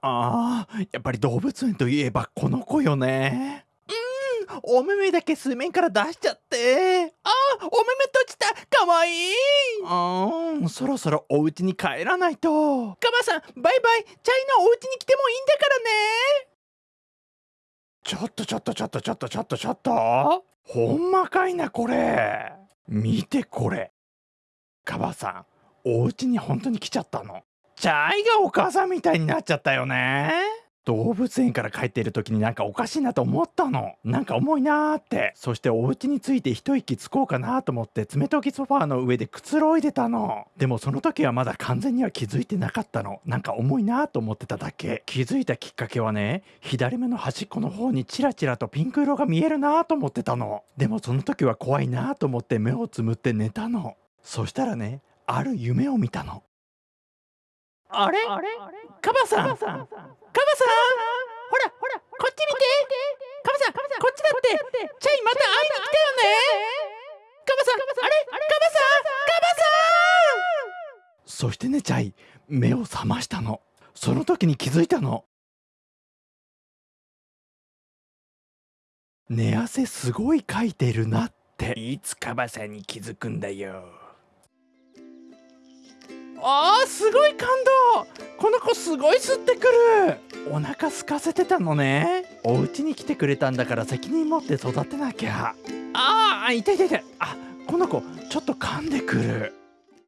ああやっぱり動物園といえばこの子よね。うんお目目だけ水面から出しちゃって。あーお目目閉じた。かわいい。うんそろそろお家に帰らないと。カバさんバイバイ。チャイのお家に来てもいいんだからね。ちょっとちょっとちょっとちょっとちょっとちょっと。ほんまかいなこれ。見てこれ。カバさんお家に本当に来ちゃったのチャイがお母さんみたいになっちゃったよね。動物園から帰っている時になんかおかしいなと思ったの。なんか重いなーって。そしてお家に着いて一息つこうかなと思って爪研ぎソファーの上でくつろいでたの。でもその時はまだ完全には気づいてなかったの。なんか重いなと思ってただけ。気づいたきっかけはね左目の端っこの方にチラチラとピンク色が見えるなと思ってたの。でもその時は怖いなと思って目をつむって寝たの。そしたらねある夢を見たの。あれ？カバさん？カバさん。ほらほらこっち見て。カバさんこっちだって。チャイまた会いに来たよね。カバさん。あれ？カバさん？カバさん？そしてねチャイ目を覚ましたの。その時に気づいたの。寝汗すごいかいてるなって。いつカバさんに気づくんだよ。あーすごい感動すごい吸ってくる。お腹空かせてたのね。お家に来てくれたんだから責任持って育てなきゃ。ああ痛い痛い痛い。あこの子ちょっと噛んでくる。